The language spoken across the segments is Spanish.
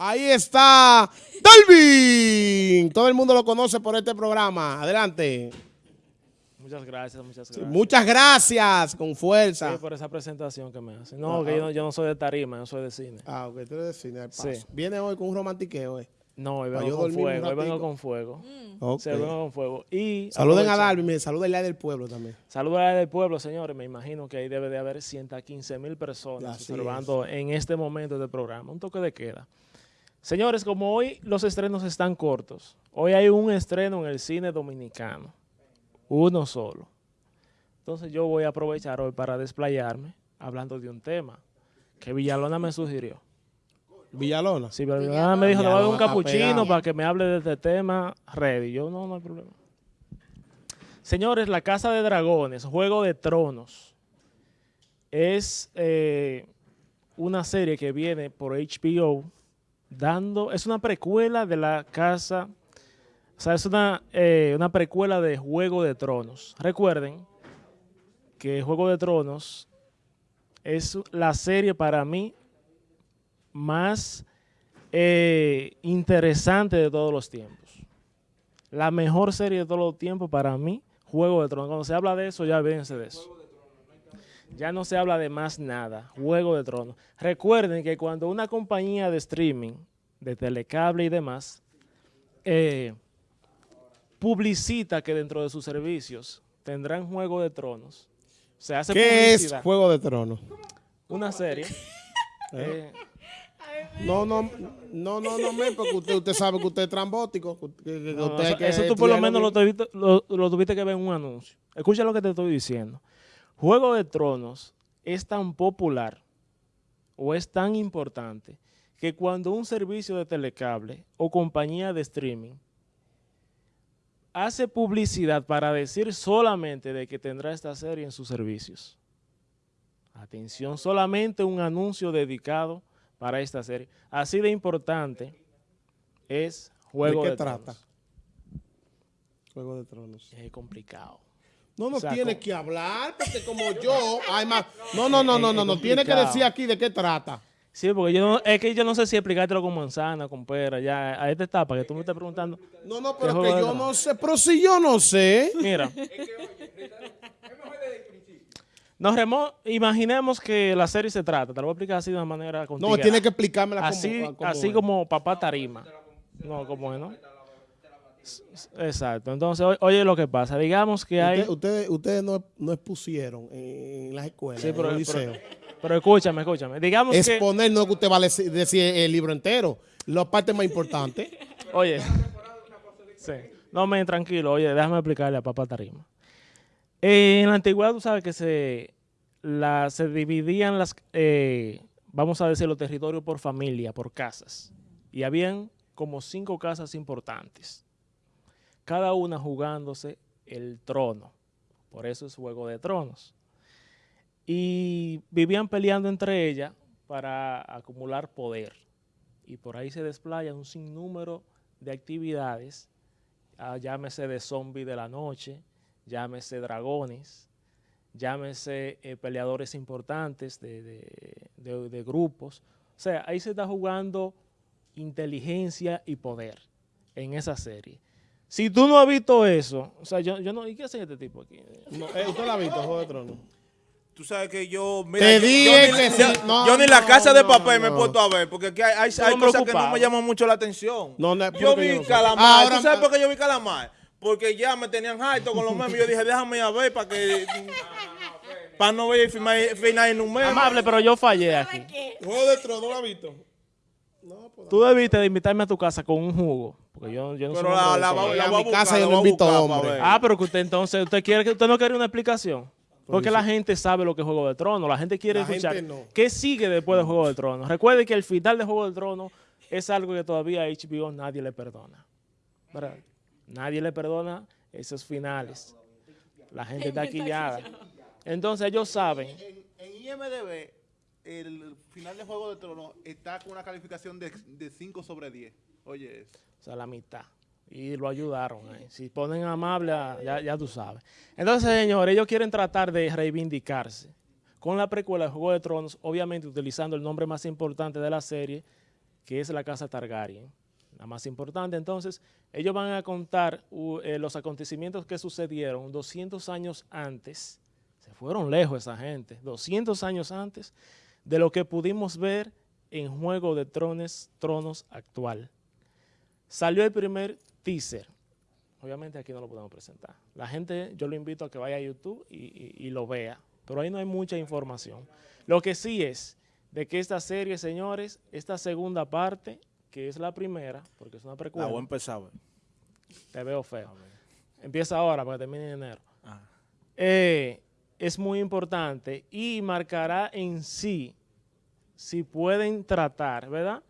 Ahí está Dalvin. Todo el mundo lo conoce por este programa. Adelante. Muchas gracias, muchas Sí, gracias. muchas gracias, con fuerza. Sí, por esa presentación que me hacen. No, Ah, que ah. yo no, yo no soy de tarima, yo soy de cine. Ah, ok, tú eres de cine, al paso. Sí. Viene hoy con un romantiqueo, eh. No, hoy vengo con fuego, hoy vengo con fuego. Ok. Sí, vengo con fuego. Y Saluden a Dalvin, mire, saluden al del pueblo también. Saludos a la del pueblo, señores. Me imagino que ahí debe de haber 115 mil personas Así observando en este momento del programa. Un toque de queda. Señores, como hoy los estrenos están cortos, hoy hay un estreno en el cine dominicano. Uno solo. Entonces yo voy a aprovechar hoy para desplayarme hablando de un tema que Villalona me sugirió. Villalona. Si Villalona me dijo, le voy a dar un capuchino para que me hable de este tema, ready. Yo no, no hay problema. Señores, La Casa de Dragones, Juego de Tronos, es eh, una serie que viene por HBO dando, es una precuela de la casa, o sea, es una, eh, una precuela de Juego de Tronos. Recuerden que Juego de Tronos es la serie para mí más eh, interesante de todos los tiempos. La mejor serie de todos los tiempos para mí, Juego de Tronos. Cuando se habla de eso, ya véanse de eso. Ya no se habla de más nada. Juego de Tronos. Recuerden que cuando una compañía de streaming, de telecable y demás, eh, publicita que dentro de sus servicios tendrán Juego de Tronos, se hace ¿Qué es. Juego de Tronos? Una serie. eh, No, no, no, no, no, me, porque usted, usted sabe que usted es trambótico. que- No, usted eso, que eso tú por lo menos lo bien. tuviste, lo, lo tuviste que ver en un anuncio. Escucha lo que te estoy diciendo. Juego de Tronos es tan popular o es tan importante que cuando un servicio de telecable o compañía de streaming hace publicidad para decir solamente de que tendrá esta serie en sus servicios. Atención, solamente un anuncio dedicado para esta serie. Así de importante es Juego ¿De de, qué trata? Tronos. Juego de Tronos. Es complicado. No, no O sea, tiene como- que hablar, porque como yo, hay más. No, no, no, no, no, no, tiene que decir aquí de qué trata. Sí, porque yo no, es que yo no sé si explicártelo con manzana, con pera, ya a esta etapa que tú me estás preguntando. No, no, ¿Qué pero Juego que yo no sé, pero si yo no sé. Mira. Nos remo imaginemos que la serie se trata, te lo voy a explicar así de una manera contigo. No, tiene que explicármela como, así, como así es. como papá tarima. No, como es, ¿no? Exacto. Entonces, oye lo que pasa. Digamos que hay... Usted- Ustedes ustedes no, no expusieron en, las escuelas, Sí, pero, en el liceo. pero escúchame, escúchame. Digamos que... Exponer no es que usted va a deci- decir el libro entero, la parte más importante. Oye, sí. no me tranquilo, oye, déjame explicarle a papá Tarima. Eh, en la antigüedad tú sabes que se, la, se dividían las, eh, vamos a decir, los territorios por familia, por casas. Y habían como cinco casas importantes, cada una jugándose el trono. Por eso es Juego de Tronos. Y vivían peleando entre ellas para acumular poder y por ahí se desplaya un sinnúmero de actividades, ah, llámese de zombies de la noche, llámese dragones, llámese eh, peleadores importantes de- de- de grupos. O sea, ahí se está jugando inteligencia y poder en esa serie. Si tú no has visto eso, o sea, yo, yo no, ¿y qué hace este tipo aquí? No, eh, ¿Usted la ha visto, Juego de Tronos? Tú sabes que yo, mira, Te yo, dije yo sí. yo- No, yo ni la no, casa de no, papel me he no. puesto a ver, porque aquí hay, hay, cosas que no me llaman mucho la atención. No, no, yo vi yo no sé. Calamar, Ahora- ¿tú sabes por qué yo vi Calamar? Porque ya me tenían harto con los memes, yo dije, déjame ir a ver para que... para no ver el final, en un meme. Amable, pero yo fallé aquí. Juego de Tronos, ¿no la ha visto? No, pues. Tú debiste de invitarme a tu casa con un jugo, porque yo, yo no Pero soy la, hombre la, eso. va- la A a mi casa buscar, yo no a invito para ver. Ah, pero que usted entonces, usted quiere que usted no quiere una explicación. Porque la gente sabe lo que es Juego de Tronos. La gente quiere La escuchar gente no. qué sigue después de Juego de Tronos. Recuerde que el final de Juego de Tronos es algo que todavía a HBO nadie le perdona. ¿Verdad? Nadie le perdona esos finales. La gente está quillada. Entonces ellos saben. En, en IMDB, el final de Juego de Tronos está con una calificación de, de 5 sobre 10. Oye, eso. O sea, la mitad. Y lo ayudaron. ahí. Si ponen amable, ya, tú sabes. Entonces, señores, ellos quieren tratar de reivindicarse. Con la precuela de Juego de Tronos, obviamente utilizando el nombre más importante de la serie, que es la casa Targaryen, la más importante. Entonces, ellos van a contar eh, los acontecimientos que sucedieron 200 años antes, se fueron lejos esa gente, 200 años antes de lo que pudimos ver en Juego de Tronos, Tronos actual. Salió el primer teaser. Obviamente aquí no lo podemos presentar. La gente, yo lo invito a que vaya a YouTube y, y- y lo vea. Pero ahí no hay mucha información. Lo que sí es de que esta serie, señores, esta segunda parte, que es la primera, porque es una La precuela, voy a empezar. te veo feo. Empieza ahora para que termine en enero. Ah. Eh, es muy importante y marcará en sí si pueden tratar, ¿verdad?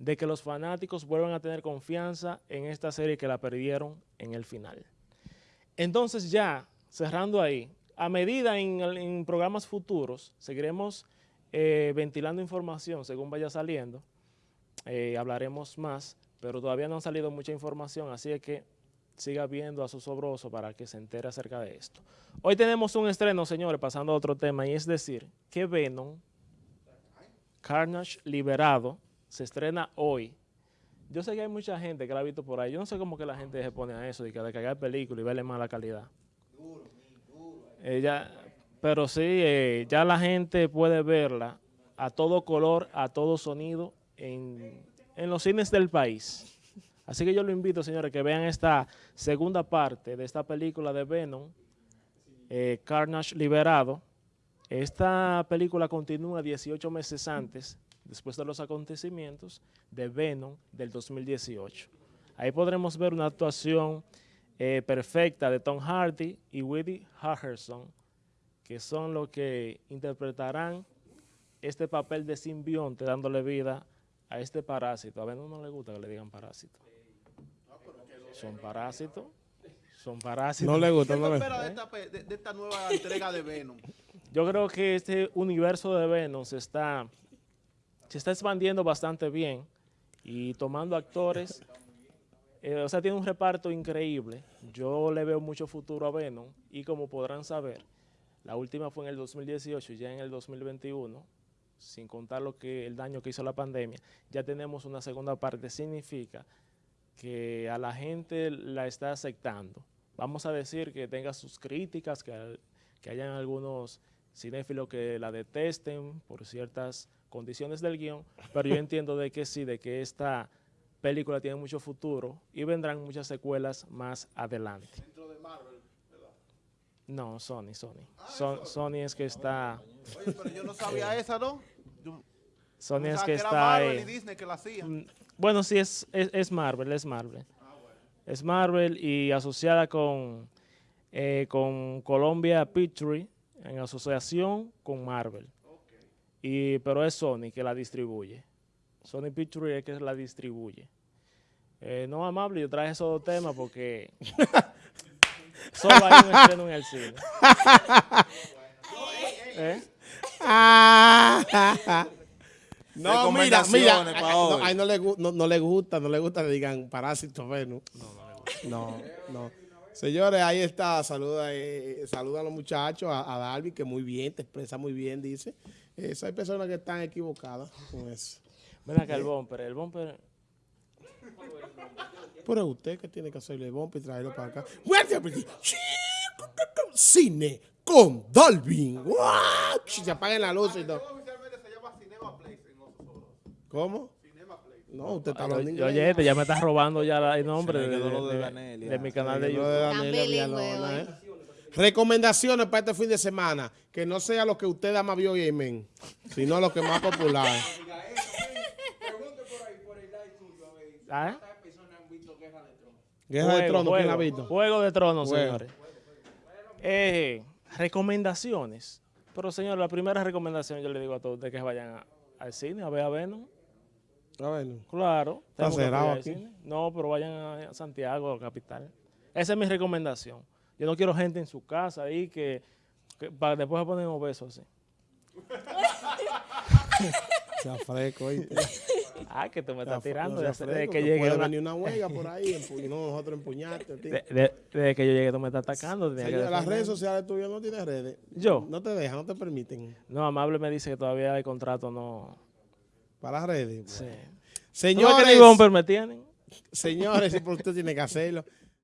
De que los fanáticos vuelvan a tener confianza en esta serie que la perdieron en el final. Entonces ya, cerrando ahí, a medida en, en programas futuros, seguiremos eh, ventilando información según vaya saliendo. Eh, hablaremos más, pero todavía no ha salido mucha información, así que siga viendo a su sobroso para que se entere acerca de esto. Hoy tenemos un estreno, señores, pasando a otro tema, y es decir, que Venom, Carnage Liberado, se estrena hoy. Yo sé que hay mucha gente que la ha visto por ahí. Yo no sé cómo que la gente se pone a eso, de que de cagar película y verle mala calidad. Pero sí, eh, ya la gente puede verla a todo color, a todo sonido en, en los cines del país. Así que yo lo invito, señores, que vean esta segunda parte de esta película de Venom, eh, Carnage Liberado. Esta película continúa 18 meses antes, después de los acontecimientos de Venom del 2018. Ahí podremos ver una actuación eh, perfecta de Tom Hardy y Woody Harrelson, que son los que interpretarán este papel de simbionte dándole vida a este parásito. A Venom no le gusta que le digan parásito. Son parásitos. Son parásitos. No le gusta, ¿Qué no de esta, pe- de, de esta nueva entrega de Venom? Yo creo que este universo de Venom se está, se está expandiendo bastante bien y tomando actores, eh, o sea, tiene un reparto increíble. Yo le veo mucho futuro a Venom y como podrán saber, la última fue en el 2018 y ya en el 2021, sin contar lo que el daño que hizo la pandemia, ya tenemos una segunda parte. Significa que a la gente la está aceptando. Vamos a decir que tenga sus críticas, que, que hayan algunos cinéfilos que la detesten por ciertas condiciones del guion, pero yo entiendo de que sí, de que esta película tiene mucho futuro y vendrán muchas secuelas más adelante. No, Sony, Sony. Son- Sony es que está, Oye, pero yo no sabía esa, ¿no? Yo Sony es que era está Marvel ahí. y Disney que la hacían. Mm, Bueno, sí, es, es, es Marvel, es Marvel. Es Marvel y asociada con, eh, con Columbia Pictures en asociación con Marvel. Y, pero es Sony que la distribuye. Sony Pictures es que la distribuye. Eh, no, amable, yo traje esos dos temas porque solo hay un estreno en el cine. ¿Eh? Ah, no, mira, mira. No, no le, no, no le gusta, no le gusta que digan parásito Venus. No, no. Señores, ahí está. Saluda, eh, saluda a los muchachos, a, a Darby, que muy bien, te expresa muy bien, dice. Eso hay personas que están equivocadas con eso. Ven acá el bumper, el bumper. Pero es usted que tiene que hacerle bomba y traerlo para acá. Cine con Dalvin. Se apagan la luz y todo. ¿Cómo? No, usted está hablando inglés. oye, este ya me estás robando ya el nombre de, de- lo de de- de mi canal de de YouTube. ¿eh? Recomendaciones para este fin de semana. Que no sea lo que usted ama vio y men, sino lo que más popular. ¿Ah? Guerra de Juego, Tronos, ¿quién la ha visto? Juego de Tronos, Juego. señores. Eh, recomendaciones. Pero, señor, la primera recomendación yo le digo a todos ustedes que vayan a- al cine a ver a Venom. A ver, Claro. Está cerrado aquí. cine. No, pero vayan a a Santiago, capital. Esa es mi recomendación. Yo no quiero gente en su casa ahí que, que para después se ponen obesos así. sea fresco, ¿oíste? Ah, que tú me estás tirando sea desde, fresco, que puede una- venir una huelga por ahí y no nosotros empuñarte. tío. de- de- desde que yo llegué tú me estás atacando. que las redes sociales tuyas no tienes redes. Yo. No te dejan, no te permiten. No, Amable me dice que todavía el contrato no... Para las redes. Sí. ¿Tú ves que Señores, ni bumper me tienen? señores, usted tiene que hacerlo.